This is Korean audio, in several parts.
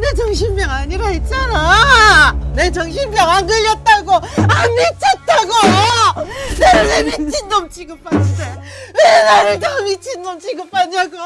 내 정신병 아니라 했잖아. 내 정신병 안 걸렸다고, 안 미쳤다고. 나를 왜 미친놈 취급하는데? 왜 나를 더 미친놈 취급하냐고.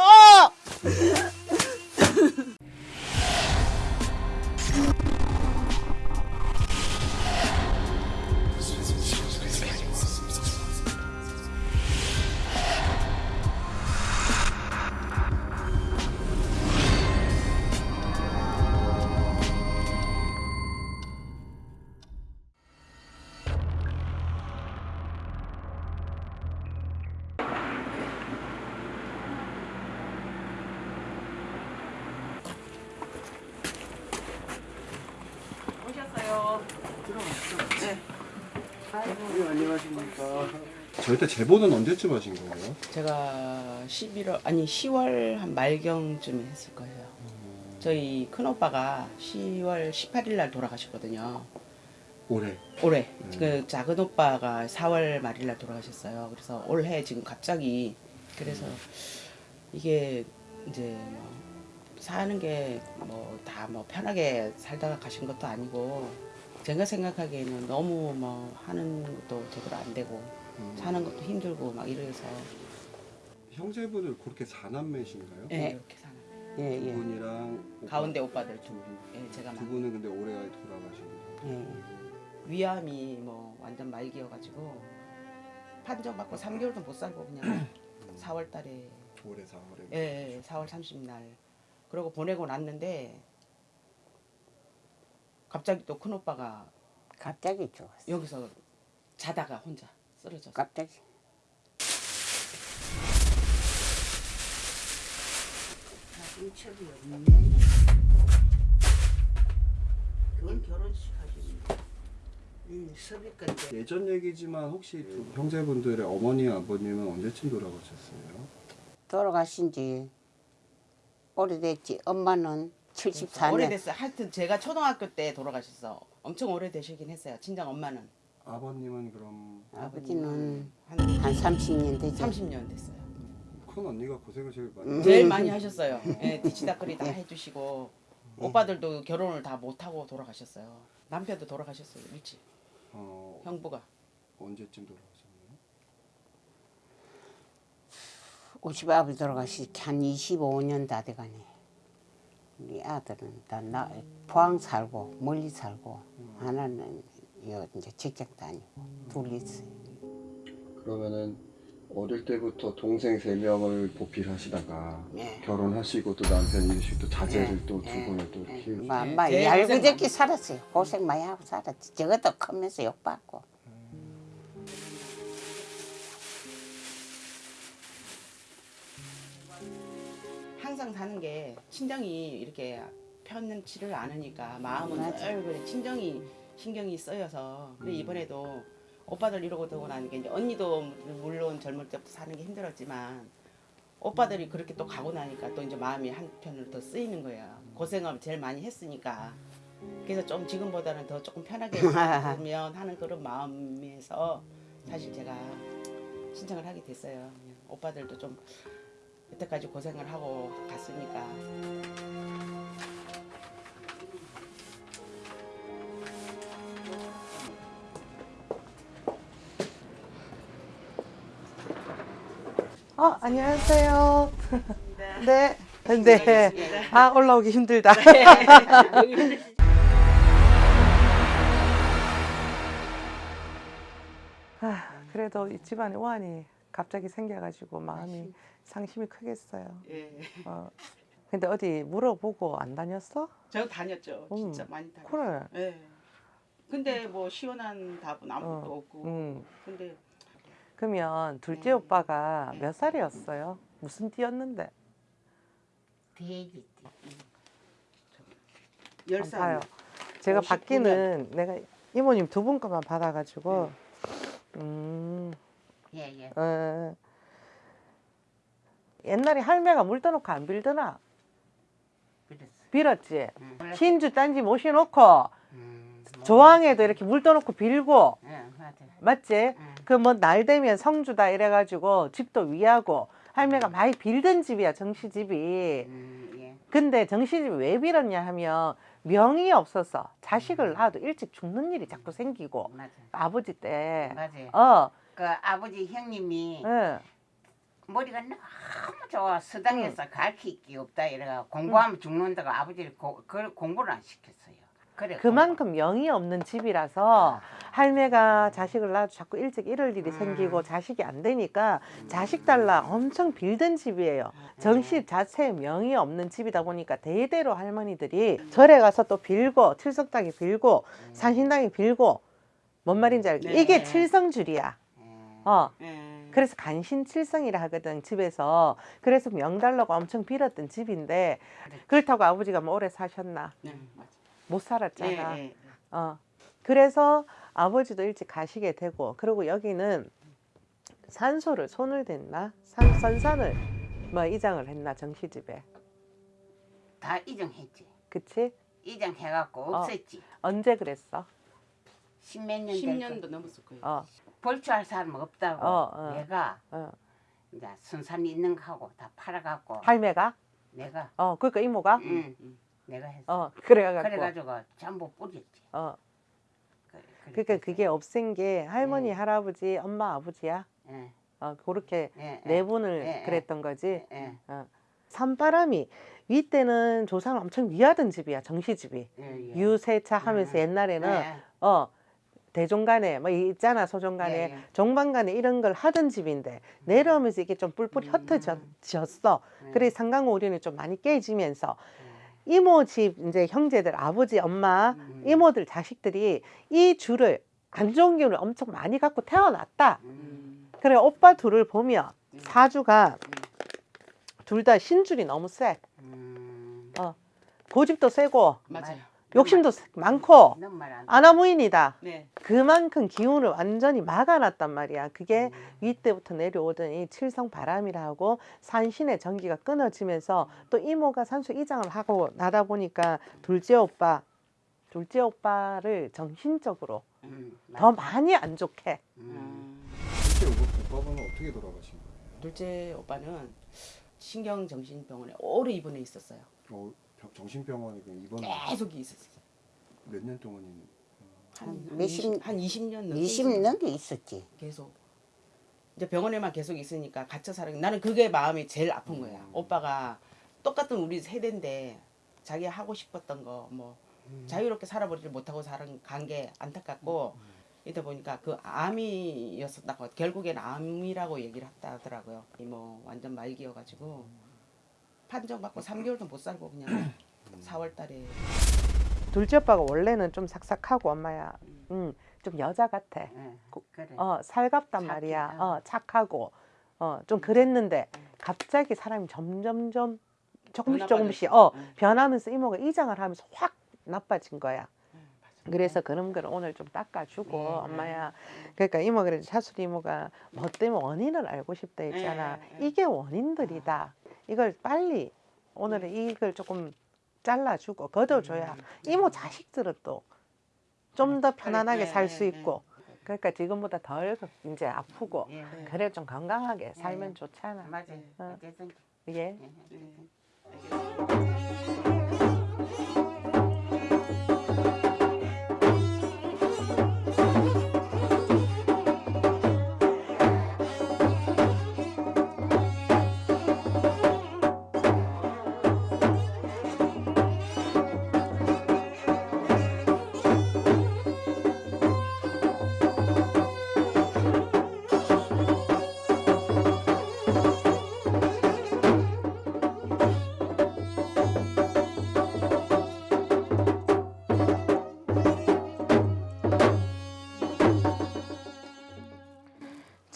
저희 제보는 언제쯤 하신 거예요? 제가 11월 아니 10월 한 말경쯤에 했을 거예요. 저희 큰 오빠가 10월 18일 날 돌아가셨거든요. 올해. 올해 그 작은 오빠가 4월 말일 날 돌아가셨어요. 그래서 올해 지금 갑자기 그래서 이게 이제 뭐 사는 게 뭐다뭐 편하게 살다가 가신 것도 아니고 제가 생각하기에는 너무 뭐 하는 것도 제대로 안 되고 음. 사는 것도 힘들고 막 이래서 형제분들 그렇게 사남매신가요? 예, 이렇게 사는 예, 두 예. 분이랑 오빠 가운데 오빠들 두 분. 예, 제가 두 막 분은 근데 올해 돌아가신 거예요. 예. 위암이 뭐 완전 말기여가지고 판정 받고 3개월도 못 살고 그냥 4월 달에 올해 4월에. 예, 예, 4월 30날 그러고 보내고 났는데 갑자기 또 큰 오빠가 갑자기 죽었어. 여기서 자다가 혼자 쓰러졌어. 갑자기. 인척이 없네. 그건 결혼식 하지. 응. 예전 얘기지만 혹시 두 형제분들의 어머니 아버님은 언제쯤 돌아가셨어요? 돌아가신 지 오래됐지. 엄마는 74년. 오래됐어요. 하여튼 제가 초등학교 때 돌아가셨어. 엄청 오래되시긴 했어요. 친정 엄마는 아버님은 그럼 아버지는 한 한 30년 되죠. 30년 됐어요. 큰 언니가 고생을 제일 많이. 음. 제일 많이 하셨어요. 예, 뒤치다거리 다 해주시고 오빠들도 결혼을 다 못하고 돌아가셨어요. 남편도 돌아가셨어요. 일찍 어 형부가 언제쯤 돌아가셨나요? 50 아버지 돌아가시 한 25년 다 돼가네. 우리 아들은 다 나, 포항 살고 멀리 살고 하나는 여 이제 직장 다니고 둘 있어요. 그러면은 어릴 때부터 동생 세 명을 보필하시다가 네. 결혼하시고 또 남편 이르시고 또 자제를 네, 또두 네, 분을 또 네. 키우시고 마, 네, 마, 제일 얄궂게 살았어요. 고생 많이 하고 살았지. 저것도 크면서 욕받고. 항상 사는 게 친정이 이렇게 편치를 않으니까 마음은 맞아. 늘 그래 친정이 신경이 쓰여서 근데 이번에도 오빠들 이러고 되고 나니까 이제 언니도 물론 젊을 때부터 사는 게 힘들었지만 오빠들이 그렇게 또 가고 나니까 또 이제 마음이 한편으로 더 쓰이는 거예요. 고생을 제일 많이 했으니까. 그래서 좀 지금보다는 더 조금 편하게 살면 하는 그런 마음에서 사실 제가 신청을 하게 됐어요. 오빠들도 좀 여태까지 고생을 하고 갔으니까 어, 안녕하세요. 네. 네. 아, 올라오기 힘들다. 아, 그래도 이 집안에 우환이 갑자기 생겨가지고 마음이 상심이 크겠어요. 예. 어. 근데 어디 물어보고 안 다녔어? 저 다녔죠. 진짜 음, 많이 다녔어요. 그래. 예. 근데 뭐 시원한 답은 아무것도 어, 없고. 음. 근데 그러면 둘째 네. 오빠가 몇 살이었어요? 무슨 띠였는데? 돼지. 열 한번 살. 봐요. 제가 59년. 받기는 내가 이모님 두분 거만 받아가지고 네. 음, 예, 예. 어, 옛날에 할매가 물 떠놓고 안 빌더나 그랬어. 빌었지. 응. 신주 딴지 모셔놓고 음, 뭐, 조항에도 이렇게 물 떠놓고 빌고 예, 맞아. 맞지? 응. 그뭐 날 되면 성주다 이래가지고 집도 위하고 할매가 많이 빌던 집이야 정시 집이. 음, 예. 근데 정신이 왜 빌었냐 하면 명이 없어서 자식을 낳아도 일찍 죽는 일이 자꾸 생기고 맞아. 아버지 때 맞아요. 어, 그 아버지 형님이 예. 머리가 너무 좋아 서당에서 가르칠 게 없다 이래가 공부하면 죽는다고 아버지를 고, 그 공부를 안 시켰어요. 그래 그만큼 명이 없는 집이라서 할매가 자식을 낳아도 자꾸 일찍 이럴 일이 음. 생기고 자식이 안 되니까 자식 달라 엄청 빌던 집이에요. 정식 자체에 명이 없는 집이다 보니까 대대로 할머니들이 절에 가서 또 빌고 칠석당에 빌고 산신당에 빌고 뭔 말인지 알겠 네. 이게 칠성줄이야. 음. 어. 예. 그래서 간신칠성이라 하거든 집에서 그래서 명달라고 엄청 빌었던 집인데 그렇다고 아버지가 뭐 오래 사셨나 네. 못 살았잖아. 예, 예. 어. 그래서 아버지도 일찍 가시게 되고 그리고 여기는 산소를 손을 댔나 산, 선산을 뭐 이장을 했나 정시집에 다 이정했지. 그치 이정해갖고 어. 없앴지. 언제 그랬어 십몇 년 10년도 넘었을 거예요. 어, 벌초할 사람 없다고 어, 어. 내가 어. 이제 순산이 있는 거 하고 다 팔아갖고 할매가 내가 어 그러니까 이모가 응 음. 내가 했어. 어 그래가지고 그래가지고 전부 뿌렸지. 어 그- 그러니까 그게 없앤 게 할머니 음. 할아버지 엄마 아버지야 예, 어 그렇게 예, 네 예, 분을. 그랬던 거지 예, 산바람이 윗때는 조상을 엄청 위하던 집이야 정시 집이 예, 예. 유세차 하면서 음. 옛날에는 예, 어 대종간에 뭐 있잖아 소종간에 예, 예. 종반간에 이런 걸 하던 집인데 내려오면서 이게 좀 뿔뿔이 흩어졌어 음. 그래 상강오륜이 좀 많이 깨지면서 이모 집 이제 형제들 아버지 엄마 음. 이모들 자식들이 이 줄을 안 좋은 기운을 엄청 많이 갖고 태어났다 음. 음. 그래 오빠 둘을 보면 사주가 둘 다 신줄이 너무 세 음. 고집도 세고 맞아요. 욕심도 세- 많고 아나무인이다 네. 그만큼 기운을 완전히 막아놨단 말이야. 그게 음. 윗때부터 내려오던 이 칠성 바람이라고 산신의 전기가 끊어지면서 또 이모가 산수 이장을 하고 나다 보니까 둘째 오빠, 둘째 오빠를 정신적으로 음, 더. 많이 안 좋게. 음. 음. 실제 오빠- 오빠분은 어떻게 돌아가신 거예요? 둘째 오빠는 신경정신병원에 오래 입원해 있었어요. 어, 병- 정신병원에 입원 계속 있었어요. 몇 년 동안인 한, 한 몇십 한 20년 넘게 20 넘게 있었지. 계속 이제 병원에만 계속 있으니까 갇혀 살아. 나는 그게 마음이 제일 아픈 거야. 음. 오빠가 똑같은 우리 세대인데 자기 하고 싶었던 거뭐 자유롭게 살아보지 못하고 살은 간 게 안타깝고 이다 보니까 그 암이었었다고 결국엔 암이라고 얘기를 했다 하더라고요. 이뭐 완전 말기여가지고 판정받고 3개월도 못 살고 그냥 4월 달에 둘째 오빠가 원래는 좀 삭삭하고 엄마야. 음, 좀 여자 같아. 예, 그래. 어, 살갑단 착해. 말이야. 어. 어, 착하고. 어, 좀 그랬는데 갑자기 사람이 점점점 조금씩 조금씩 어, 응. 변하면서 이모가 이장을 하면서 확 나빠진 거야. 그래서 그런 걸 오늘 좀 닦아주고 네, 엄마야. 그러니까 이모 그래 차수리 이모가 뭐 때문에 원인을 알고 싶다 했잖아. 네, 네. 이게 원인들이다. 이걸 빨리 오늘은 이걸 조금 잘라주고 걷어줘야 이모 자식들은 또 좀 더 편안하게 네, 살수 네, 있고. 그러니까 지금보다 덜 이제 아프고 예, 네. 그래 좀 건강하게 살면 네. 좋잖아. 맞아. 어. 예. 예,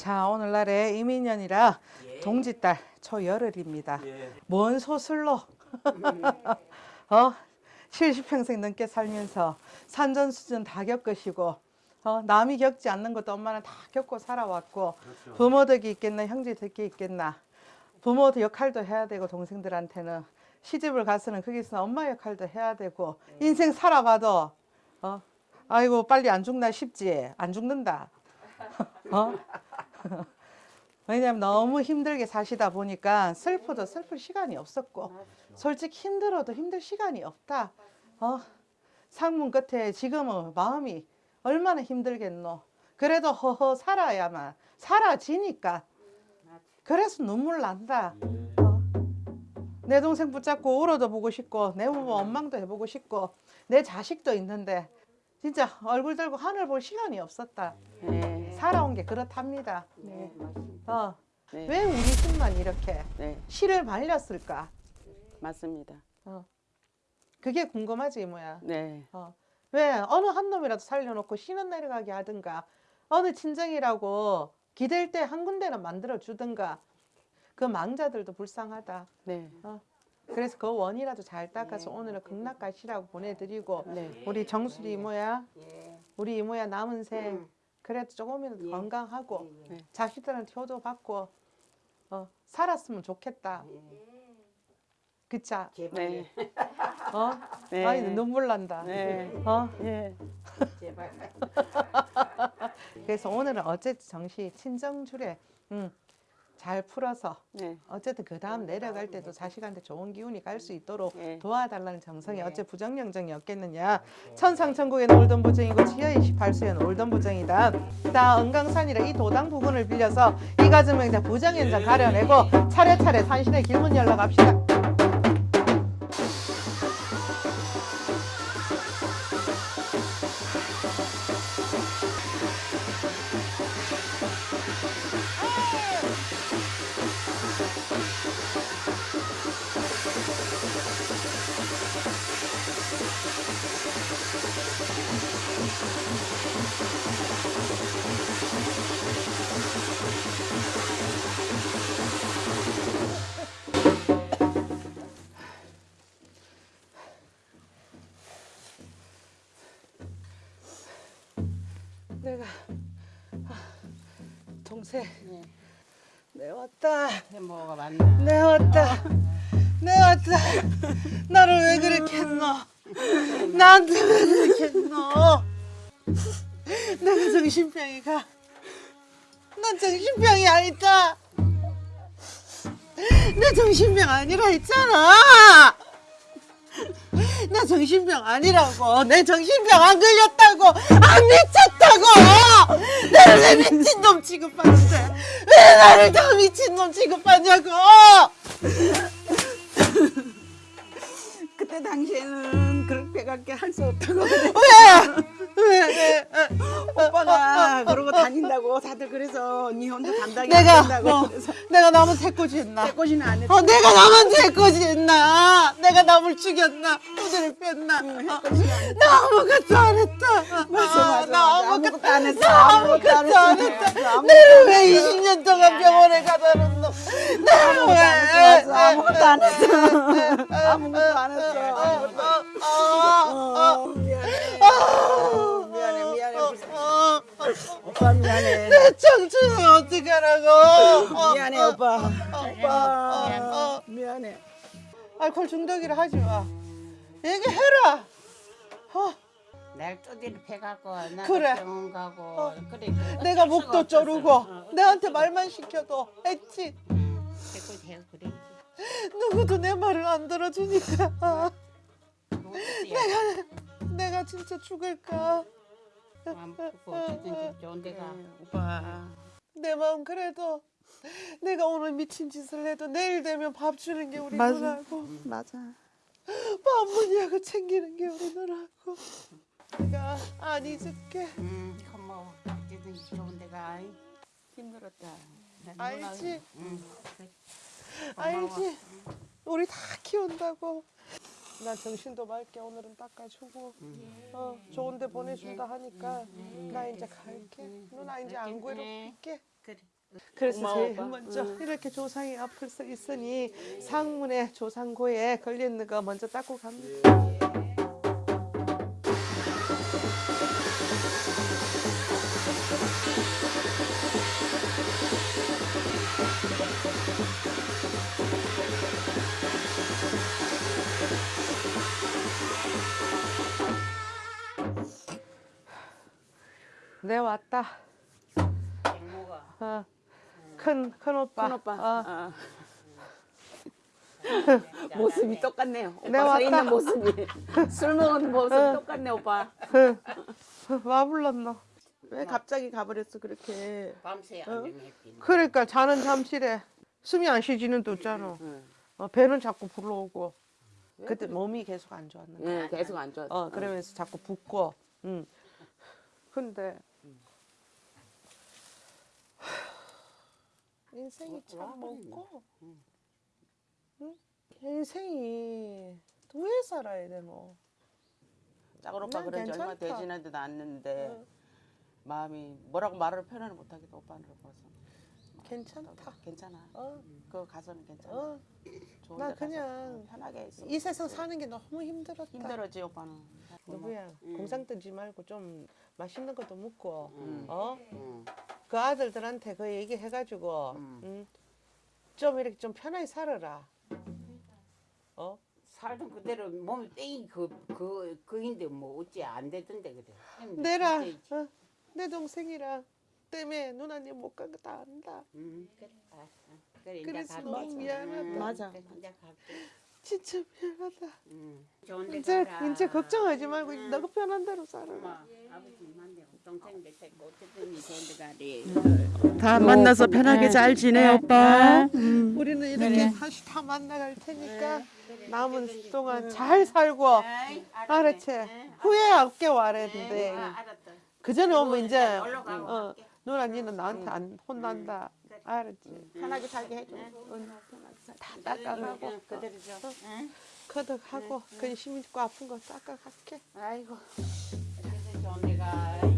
자 오늘날에 이민년이라 동짓달 초열흘입니다. 뭔 소슬로? 어? 70평생 넘게 살면서 산전수전 다 겪으시고 어, 남이 겪지 않는 것도 엄마는 다 겪고 살아왔고 부모 덕이 있겠나 형제 덕이 있겠나 부모 역할도 해야 되고 동생들한테는 시집을 가서는 거기서 엄마 역할도 해야 되고 인생 살아봐도 어 아이고 빨리 안 죽나 싶지? 안 죽는다. 어 왜냐면 너무 힘들게 사시다 보니까 슬퍼도 슬플 시간이 없었고 솔직히 힘들어도 힘들 시간이 없다. 어? 상문 끝에 지금은 마음이 얼마나 힘들겠노. 그래도 허허 살아야만 사라지니까. 그래서 눈물 난다. 어. 내 동생 붙잡고 울어도 보고 싶고 내 부모 원망도 해보고 싶고 내 자식도 있는데 진짜 얼굴 들고 하늘 볼 시간이 없었다. 네. 살아온 게 그렇답니다. 네. 어. 네. 왜 우리 집만 이렇게 네. 실을 말렸을까? 맞습니다. 그게 궁금하지 뭐야. 네. 어. 왜 어느 한 놈이라도 살려놓고 신은 내려가게 하든가 어느 친정이라고 기댈 때 한 군데는 만들어 주든가 그 망자들도 불쌍하다. 네. 그래서 그 원이라도 잘 닦아서 오늘은 극락 가시라고 보내드리고 네. 우리 정수리 이모야 우리 이모야 남은 생 그래도 조금이라도 건강하고 네. 자식들한테 효도 받고 어, 살았으면 좋겠다. 그자 네. 어? 네. 아이 눈물 난다. 네. 어? 예. 그래서 오늘은 어쨌든 정시 친정줄에 음, 잘 풀어서 네. 어쨌든 그 다음 내려갈 때도 자식한테 좋은 기운이 갈 수 있도록 네. 도와달라는 정성이 어째 부정영정이 없겠느냐. 천상천국에 올던 부정이고 지하 28수에 올던 부정이다. 다 은강산이라 이 도당 부분을 빌려서 이 가정명자 부정현장 가려내고 차례차례 산신의 길문 열러 갑시다 내가 아, 동생. 내 왔다. 뭐가 맞나? 내 왔다. 내 왔다. 나를 왜 그렇게 했노? 나한테 왜 그렇게 했노? 내가 정신병이가. 난 정신병이 아니다. 내 정신병 아니라 했잖아 나 정신병 아니라고. 내 정신병 안 걸렸다고. 안 미쳤다고. 나를 왜 미친놈 취급하는데? 왜 나를 다 미친놈 취급하냐고. 그때 당시에는 그렇게밖에 할 수 없다고 왜? 왜? 오빠가 그러고 다닌다고 다들 그래서 니 혼자 감당이 내가 안 된다고 어, 그래서 내가 남은 새꼬지 했나? 꼬지는 안 했어 어, 내가 남은 새꼬지 했나? 내가 남을 죽였나? 후드를 뺐나? 어, 나 아무것도 안 했다. 맞아, 아, 맞아, 나. 아무것도 안 했어. 나 아무것도 안안 했어. 했다. 내를 왜 20년 동안 병원에 가다 놓노? 내를 왜? 아무것도 안 했어 아무것도 안 했어 아무것도 어, 어, 미안해 어, 미안해 미안해 어, 오빠 미안해 내 청춘은 어떡하라고? 어, 미안해 어, 오빠 어, 오빠 어, 어. 미안해 알코올 중독이라 하지 마. 얘기해라. 어, 날 두드려 패갖고 그래. 병원 가고 어. 그래. 내가 목도 조르고 내한테 말만 시켜도 했지. 자꾸 제가 그래. 누구도 내 말을 안 들어주니까 내가 내가 진짜 죽을까? 안 푸고 어쨌든 좋은 데가 오빠 내 마음 그래도 내가 오늘 미친 짓을 해도 내일 되면 밥 주는 게 우리 맞아. 누나고 맞아 밥 문이하고 챙기는 게 우리 누나고 내가 안 잊을게 음 고마워 어쨌든 좋은 데가. 힘들었다. 알지? 응. 알지? 우리 다 키운다고. 나 정신도 맑게 오늘은 닦아주고 어, 좋은 데 보내준다 하니까 나 이제 갈게. 누나 이제 안 괴롭힐게. 그래. 그래서 고마워, 제일 오빠. 먼저 이렇게 조상이 앞을 서 있으니 상문에 조상고에 걸리는 거 먼저 닦고 갑니다 내 네, 왔다 뭐가 어, 큰, 큰 오빠 큰 오빠. 어, 아, 모습이 똑같네요. 오빠 서 있는 아까- 모습이 술 먹은 모습 똑같네 오빠. 와 불렀노. 왜 갑자기 가버렸어 그렇게. 밤새 안 했지. 그러니까 자는 잠실에 숨이 안 쉬지는 또 있잖아. 어, 배는 자꾸 불러오고. 그때 몸이 계속 안 좋았는데. 예, 계속 안 좋았어. 어 그러면서 자꾸 붓고. 응. 근데 인생이 참 먹고. 응? 인생이 왜 살아야 되노? 작은 오빠 난 그런 지 얼마 괜찮다. 되지나도 않는데 응. 마음이 뭐라고 말을 표현을 못하겠다 오빠를 봐서 괜찮다. 괜찮아 어, 그 가서는 괜찮아 어. 좋은 나 그냥 편하게 있어 이 세상 사는 게 너무 힘들었다. 힘들었지 오빠는 누구야? 공상 뜨지 말고 좀 맛있는 것도 먹고, 음. 어? 응. 그 아들들한테 그 얘기해가지고, 음. 음, 좀 이렇게 좀 편하게 살아라. 어? 살던 그대로 몸이 땡이 그 그 그인데 뭐 어찌 안 되던데 그래. 내라, 어? 내 동생이랑 때문에 누나님 못 간 거 다 안다. 응 그래. 아, 아. 그래 이제 그래서. 너무 미안하다. 응, 맞아. 그래. 진짜 미안하다. 데 이제 가라. 이제 걱정하지 말고 응. 너가 편한 대로 살아라. 엄마 아버지만데 어쨌든. 음. 다 만나서 편하게 잘 지내 오빠. 우리는 이렇게 다시 다 만나갈 테니까 남은 동안 잘 살고, 알았지? 응, 후회 없게 와랬는데. 아. 그 전에 오면 이제 어. 누나 니는 나한테 안 혼난다. 알았지? 편하게 살게 해줘 다 닦아가고 응, 그대로 줘. 응? 커덕하고 근심 있고 아픈 거 닦아갈게. 아이고. 어쨌든 좋은 데 가.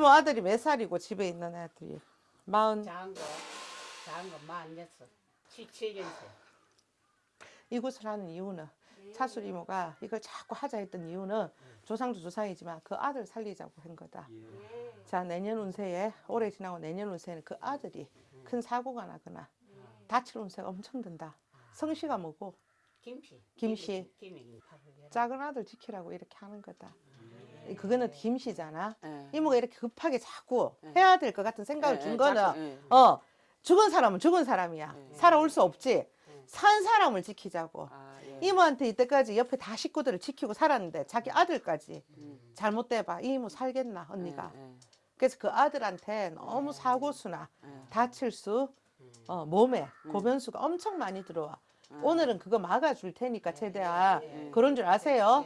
이모 아들이 몇 살이고 집에 있는 애들이 마흔 작은 거, 작은 거 만졌어. 77년생. 이곳을 하는 이유는 차술 이모가 이걸 자꾸 하자 했던 이유는 조상도 조상이지만 그 아들 살리자고 한 거다. 자 내년 운세에 올해 지나고 내년 운세는 그 아들이 큰 사고가 나거나 다칠 운세가 엄청 든다. 성씨가 뭐고 김씨. 김씨. 작은 아들 지키라고 이렇게 하는 거다. 그거는 김씨잖아. 예. 이모가 이렇게 급하게 자꾸 해야 될 것 같은 생각을 예, 준 예, 거는 예. 어 죽은 사람은 죽은 사람이야. 예. 살아올 수 없지. 산 사람을 지키자고. 아, 예. 이모한테 이때까지 옆에 다 식구들을 지키고 살았는데 자기 아들까지 음. 잘못돼봐. 이 이모 살겠나 언니가. 예, 예, 그래서 그 아들한테 너무 사고수나 예. 다칠 수 어, 몸에 고변수가 엄청 많이 들어와. 오늘은 그거 막아줄 테니까 최대한 그런 줄 아세요.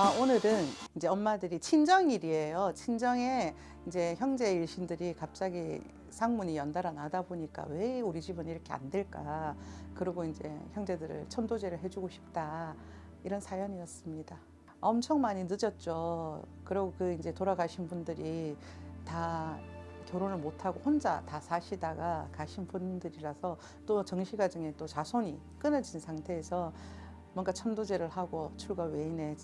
아, 오늘은 이제 엄마들이 친정일이에요. 친정에 이제 형제 일신들이 갑자기 상문이 연달아 나다 보니까 왜 우리 집은 이렇게 안 될까. 그리고 이제 형제들을 천도제를 해주고 싶다. 이런 사연이었습니다. 엄청 많이 늦었죠. 그리고 그 이제 돌아가신 분들이 다 결혼을 못하고 혼자 다 사시다가 가신 분들이라서 또 정시 과정에 또 자손이 끊어진 상태에서 뭔가 천도제를 하고 출가 외인에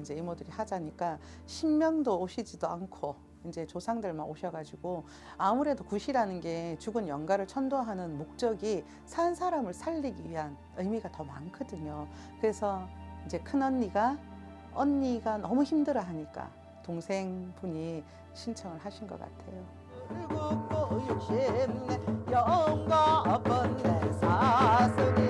이제 이모들이 하자니까 신명도 오시지도 않고 이제 조상들만 오셔가지고 아무래도 굿이라는 게 죽은 영가를 천도하는 목적이 산 사람을 살리기 위한 의미가 더 많거든요. 그래서 이제 큰 언니가 언니가 너무 힘들어 하니까 동생분이 신청을 하신 것 같아요. 영가 번내 사슬이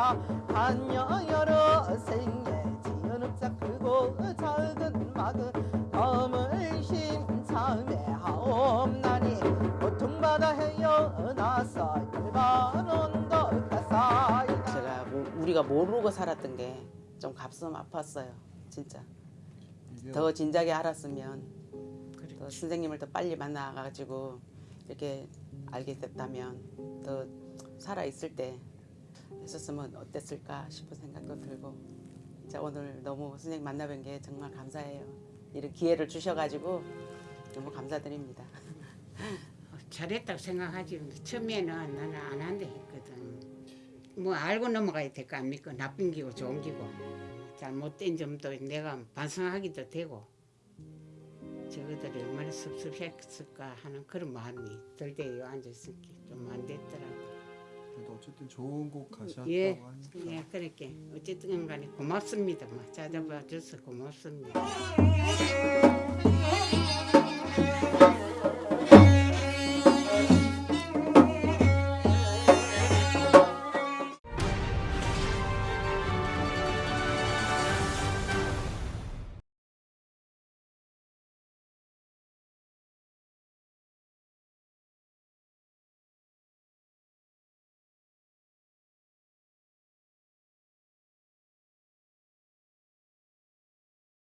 찾아 한여 여러 생에 지은 읍자 크고 작은 막은 덤을 심참해 하옵나니 고통받아 헤어나서 언덕 가사이 제가 우- 우리가 모르고 살았던 게좀 가슴 아팠어요. 진짜 더 진작에 알았으면. 더 선생님을 더 빨리 만나가지고 이렇게 알게 됐다면 더 살아 있을 때 했었으면 어땠을까 싶은 생각도 들고 진짜 오늘 너무 선생님 만나뵌 게 정말 감사해요. 이런 기회를 주셔가지고 너무 감사드립니다. 어, 잘했다고 생각하지. 처음에는 나는 안 한다 했거든. 뭐 알고 넘어가야 될 거 아닙니까? 나쁜 기고 좋은 기고. 잘못된 점도 내가 반성하기도 되고. 저것들이 얼마나 섭섭했을까 하는 그런 마음이 들대요. 앉았을 게좀안 됐더라고. 그래도 어쨌든 좋은 곳 가셨다고 예, 하니까 예, 그렇게 어쨌든 간에 고맙습니다. 뭐 찾아봐 줘서 고맙습니다.